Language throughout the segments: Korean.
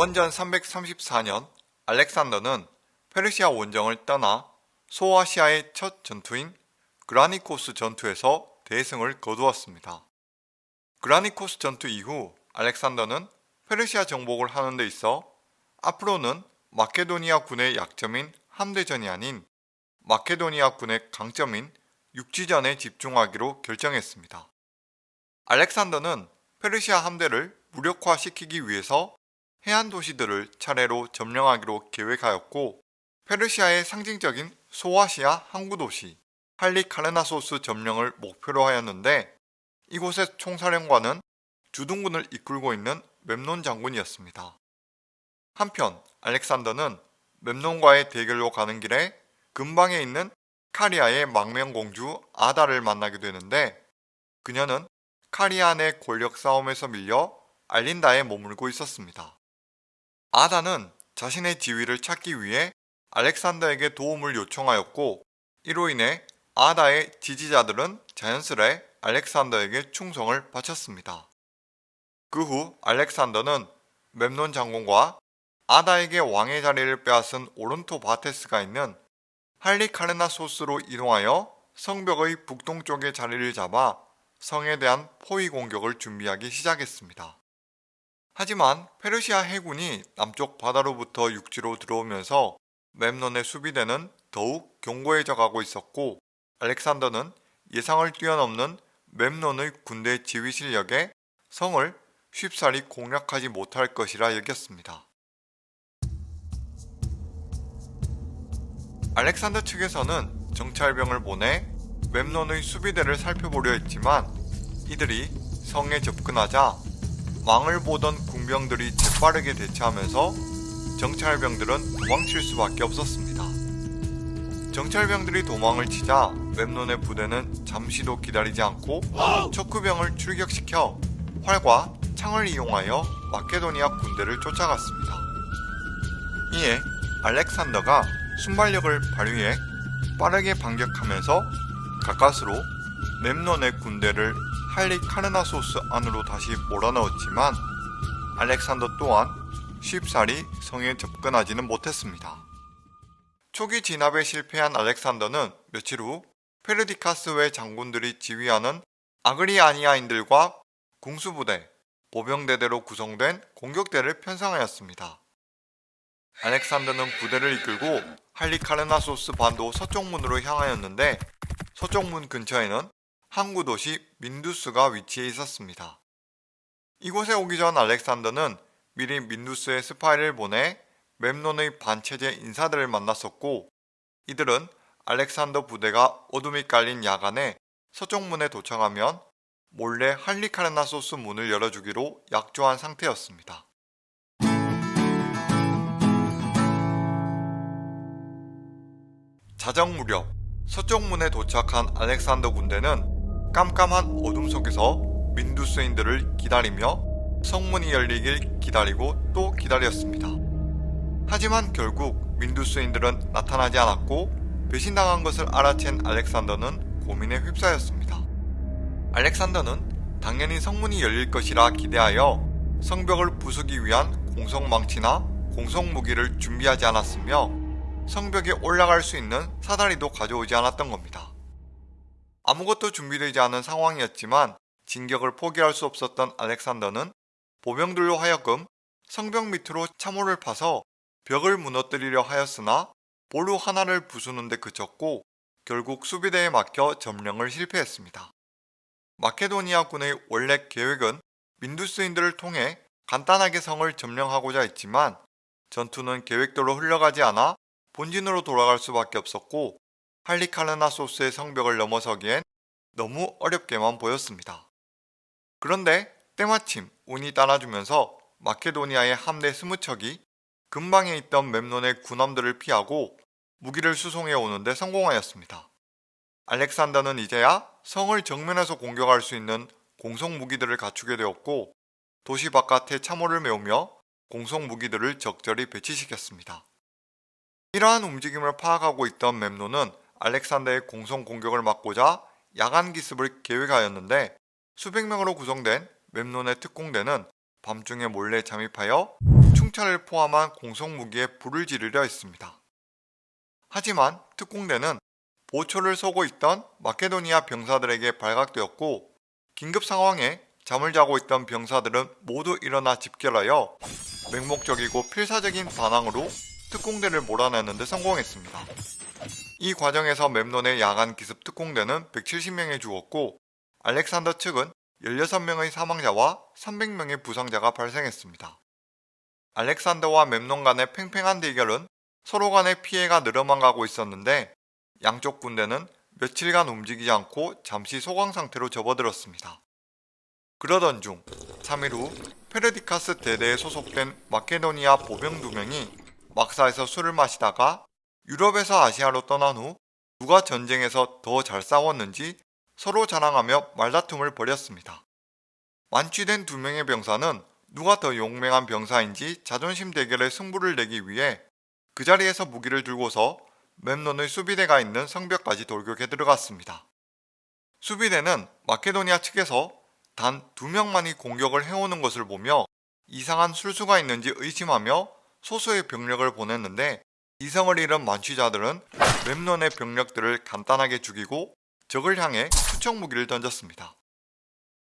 기원전 334년 알렉산더는 페르시아 원정을 떠나 소아시아의 첫 전투인 그라니코스 전투에서 대승을 거두었습니다. 그라니코스 전투 이후 알렉산더는 페르시아 정복을 하는 데 있어 앞으로는 마케도니아 군의 약점인 함대전이 아닌 마케도니아 군의 강점인 육지전에 집중하기로 결정했습니다. 알렉산더는 페르시아 함대를 무력화시키기 위해서 해안 도시들을 차례로 점령하기로 계획하였고 페르시아의 상징적인 소아시아 항구 도시 할리카르나소스 점령을 목표로 하였는데 이곳의 총사령관은 주둔군을 이끌고 있는 맵논 장군이었습니다. 한편 알렉산더는 맵논과의 대결로 가는 길에 근방에 있는 카리아의 망명공주 아다를 만나게 되는데 그녀는 카리아 내 권력 싸움에서 밀려 알린다에 머물고 있었습니다. 아다는 자신의 지위를 찾기 위해 알렉산더에게 도움을 요청하였고 이로 인해 아다의 지지자들은 자연스레 알렉산더에게 충성을 바쳤습니다. 그 후 알렉산더는 맵논 장군과 아다에게 왕의 자리를 빼앗은 오른토 바테스가 있는 할리카르나소스로 이동하여 성벽의 북동쪽에 자리를 잡아 성에 대한 포위 공격을 준비하기 시작했습니다. 하지만 페르시아 해군이 남쪽 바다로부터 육지로 들어오면서 맵논의 수비대는 더욱 견고해져 가고 있었고 알렉산더는 예상을 뛰어넘는 맵논의 군대 지휘 실력에 성을 쉽사리 공략하지 못할 것이라 여겼습니다. 알렉산더 측에서는 정찰병을 보내 맵논의 수비대를 살펴보려 했지만 이들이 성에 접근하자 왕을 보던 군병들이 재빠르게 대처하면서 정찰병들은 도망칠 수밖에 없었습니다. 정찰병들이 도망을 치자 웹논의 부대는 잠시도 기다리지 않고 척후병을 출격시켜 활과 창을 이용하여 마케도니아 군대를 쫓아갔습니다. 이에 알렉산더가 순발력을 발휘해 빠르게 반격하면서 가까스로 맵논의 군대를 할리 카르나소스 안으로 다시 몰아넣었지만 알렉산더 또한 쉽사리 성에 접근하지는 못했습니다. 초기 진압에 실패한 알렉산더는 며칠 후 페르디카스 외 장군들이 지휘하는 아그리아니아인들과 궁수부대, 보병대대로 구성된 공격대를 편성하였습니다. 알렉산더는 부대를 이끌고 할리카르나소스 반도 서쪽문으로 향하였는데 서쪽문 근처에는 항구 도시 민두스가 위치해 있었습니다. 이곳에 오기 전 알렉산더는 미리 민두스의 스파이를 보내 맵논의 반체제 인사들을 만났었고 이들은 알렉산더 부대가 어둠이 깔린 야간에 서쪽 문에 도착하면 몰래 할리카르나소스 문을 열어주기로 약조한 상태였습니다. 자정 무렵 서쪽 문에 도착한 알렉산더 군대는 깜깜한 어둠 속에서 민두스인들을 기다리며 성문이 열리길 기다리고 또 기다렸습니다. 하지만 결국 민두스인들은 나타나지 않았고 배신당한 것을 알아챈 알렉산더는 고민에 휩싸였습니다. 알렉산더는 당연히 성문이 열릴 것이라 기대하여 성벽을 부수기 위한 공성망치나 공성무기를 준비하지 않았으며 성벽에 올라갈 수 있는 사다리도 가져오지 않았던 겁니다. 아무것도 준비되지 않은 상황이었지만 진격을 포기할 수 없었던 알렉산더는 보병들로 하여금 성벽 밑으로 참호를 파서 벽을 무너뜨리려 하였으나 보루 하나를 부수는데 그쳤고 결국 수비대에 막혀 점령을 실패했습니다. 마케도니아군의 원래 계획은 민두스인들을 통해 간단하게 성을 점령하고자 했지만 전투는 계획대로 흘러가지 않아 본진으로 돌아갈 수밖에 없었고 할리카르나소스의 성벽을 넘어서기엔 너무 어렵게만 보였습니다. 그런데 때마침 운이 따라주면서 마케도니아의 함대 스무 척이 근방에 있던 맵논의 군함들을 피하고 무기를 수송해 오는데 성공하였습니다. 알렉산더는 이제야 성을 정면에서 공격할 수 있는 공성 무기들을 갖추게 되었고 도시 바깥에 참호를 메우며 공성 무기들을 적절히 배치시켰습니다. 이러한 움직임을 파악하고 있던 맵노는 알렉산더의 공성 공격을 막고자 야간 기습을 계획하였는데 수백 명으로 구성된 맵논의 특공대는 밤중에 몰래 잠입하여 충차를 포함한 공성무기에 불을 지르려 했습니다. 하지만 특공대는 보초를 서고 있던 마케도니아 병사들에게 발각되었고 긴급 상황에 잠을 자고 있던 병사들은 모두 일어나 집결하여 맹목적이고 필사적인 반항으로 특공대를 몰아내는 데 성공했습니다. 이 과정에서 맵논의 야간 기습 특공대는 170명이 죽었고 알렉산더 측은 16명의 사망자와 300명의 부상자가 발생했습니다. 알렉산더와 맵논 간의 팽팽한 대결은 서로 간의 피해가 늘어만 가고 있었는데 양쪽 군대는 며칠간 움직이지 않고 잠시 소강 상태로 접어들었습니다. 그러던 중 3일 후 페르디카스 대대에 소속된 마케도니아 보병 두 명이 막사에서 술을 마시다가 유럽에서 아시아로 떠난 후 누가 전쟁에서 더 잘 싸웠는지 서로 자랑하며 말다툼을 벌였습니다. 만취된 두 명의 병사는 누가 더 용맹한 병사인지 자존심 대결의 승부를 내기 위해 그 자리에서 무기를 들고서 맵논의 수비대가 있는 성벽까지 돌격해 들어갔습니다. 수비대는 마케도니아 측에서 단 두 명만이 공격을 해오는 것을 보며 이상한 술수가 있는지 의심하며 소수의 병력을 보냈는데 이성을 잃은 만취자들은 맵논의 병력들을 간단하게 죽이고 적을 향해 수청 무기를 던졌습니다.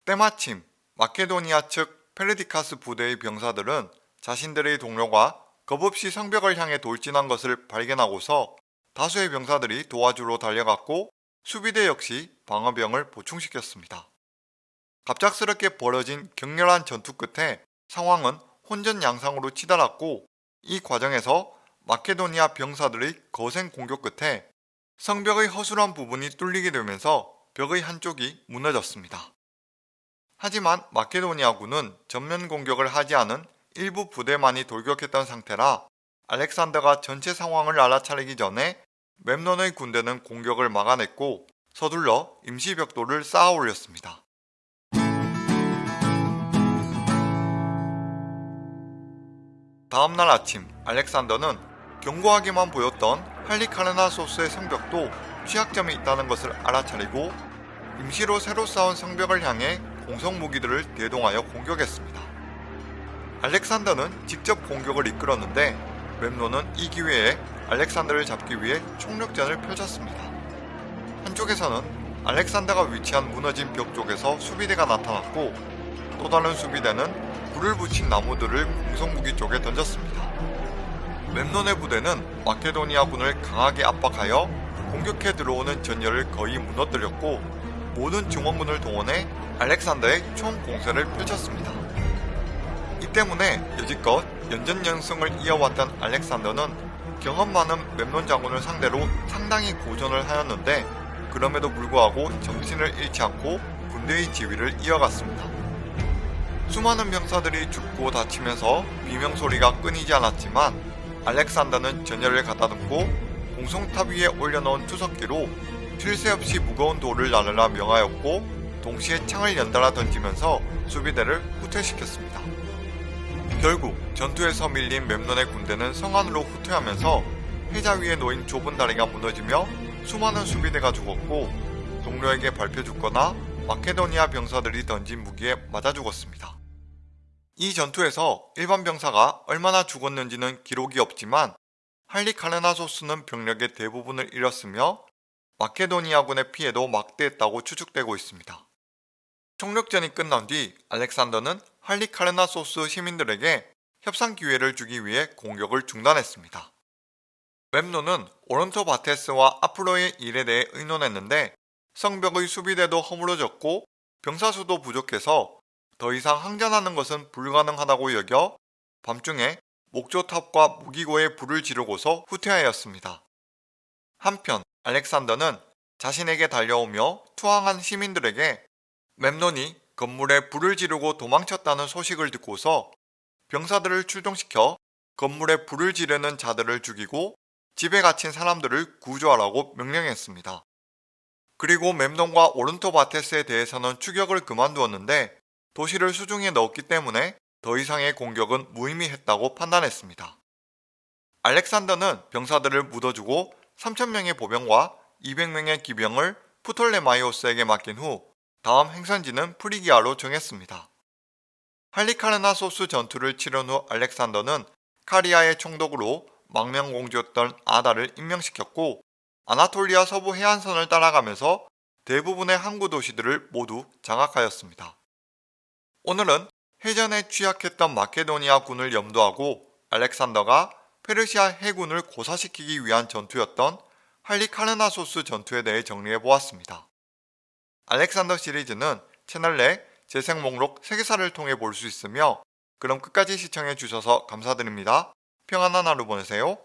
때마침 마케도니아 측 페르디카스 부대의 병사들은 자신들의 동료가 겁없이 성벽을 향해 돌진한 것을 발견하고서 다수의 병사들이 도와주러 달려갔고 수비대 역시 방어병을 보충시켰습니다. 갑작스럽게 벌어진 격렬한 전투 끝에 상황은 혼전양상으로 치달았고 이 과정에서 마케도니아 병사들의 거센 공격 끝에 성벽의 허술한 부분이 뚫리게 되면서 벽의 한쪽이 무너졌습니다. 하지만 마케도니아군은 전면 공격을 하지 않은 일부 부대만이 돌격했던 상태라 알렉산더가 전체 상황을 알아차리기 전에 맵논의 군대는 공격을 막아냈고 서둘러 임시벽돌을 쌓아 올렸습니다. 다음날 아침 알렉산더는 견고하게만 보였던 할리카르나 소스의 성벽도 취약점이 있다는 것을 알아차리고 임시로 새로 쌓은 성벽을 향해 공성 무기들을 대동하여 공격했습니다. 알렉산더는 직접 공격을 이끌었는데 맵노는 이 기회에 알렉산더를 잡기 위해 총력전을 펼쳤습니다. 한쪽에서는 알렉산더가 위치한 무너진 벽 쪽에서 수비대가 나타났고 또 다른 수비대는 불을 붙인 나무들을 공성무기 쪽에 던졌습니다. 맵논의 부대는 마케도니아군을 강하게 압박하여 공격해 들어오는 전열을 거의 무너뜨렸고 모든 증원군을 동원해 알렉산더의 총 공세를 펼쳤습니다. 이 때문에 여지껏 연전연승을 이어왔던 알렉산더는 경험 많은 맵논 장군을 상대로 상당히 고전을 하였는데 그럼에도 불구하고 정신을 잃지 않고 군대의 지위를 이어갔습니다. 수많은 병사들이 죽고 다치면서 비명소리가 끊이지 않았지만 알렉산더는 전열을 가다듬고 공성탑 위에 올려놓은 투석기로 쉴새 없이 무거운 돌을 나르라 명하였고 동시에 창을 연달아 던지면서 수비대를 후퇴시켰습니다. 결국 전투에서 밀린 맵논의 군대는 성안으로 후퇴하면서 해자 위에 놓인 좁은 다리가 무너지며 수많은 수비대가 죽었고 동료에게 밟혀 죽거나 마케도니아 병사들이 던진 무기에 맞아 죽었습니다. 이 전투에서 일반 병사가 얼마나 죽었는지는 기록이 없지만 할리카르나소스는 병력의 대부분을 잃었으며 마케도니아군의 피해도 막대했다고 추측되고 있습니다. 총력전이 끝난 뒤 알렉산더는 할리카르나소스 시민들에게 협상 기회를 주기 위해 공격을 중단했습니다. 맵노는 오른토 바테스와 앞으로의 일에 대해 의논했는데 성벽의 수비대도 허물어졌고 병사수도 부족해서 더 이상 항전하는 것은 불가능하다고 여겨 밤중에 목조탑과 무기고에 불을 지르고서 후퇴하였습니다. 한편 알렉산더는 자신에게 달려오며 투항한 시민들에게 맵논이 건물에 불을 지르고 도망쳤다는 소식을 듣고서 병사들을 출동시켜 건물에 불을 지르는 자들을 죽이고 집에 갇힌 사람들을 구조하라고 명령했습니다. 그리고 맵논과 오른토바테스에 대해서는 추격을 그만두었는데 도시를 수중에 넣었기 때문에 더 이상의 공격은 무의미했다고 판단했습니다. 알렉산더는 병사들을 묻어주고 3천명의 보병과 200명의 기병을 프톨레마이오스에게 맡긴 후 다음 행선지는 프리기아로 정했습니다. 할리카르나소스 전투를 치른 후 알렉산더는 카리아의 총독으로 망명공주였던 아다를 임명시켰고 아나톨리아 서부 해안선을 따라가면서 대부분의 항구 도시들을 모두 장악하였습니다. 오늘은 해전에 취약했던 마케도니아 군을 염두하고 알렉산더가 페르시아 해군을 고사시키기 위한 전투였던 할리카르나소스 전투에 대해 정리해 보았습니다. 알렉산더 시리즈는 채널 내 재생 목록 세계사를 통해 볼 수 있으며 그럼 끝까지 시청해 주셔서 감사드립니다. 평안한 하루 보내세요.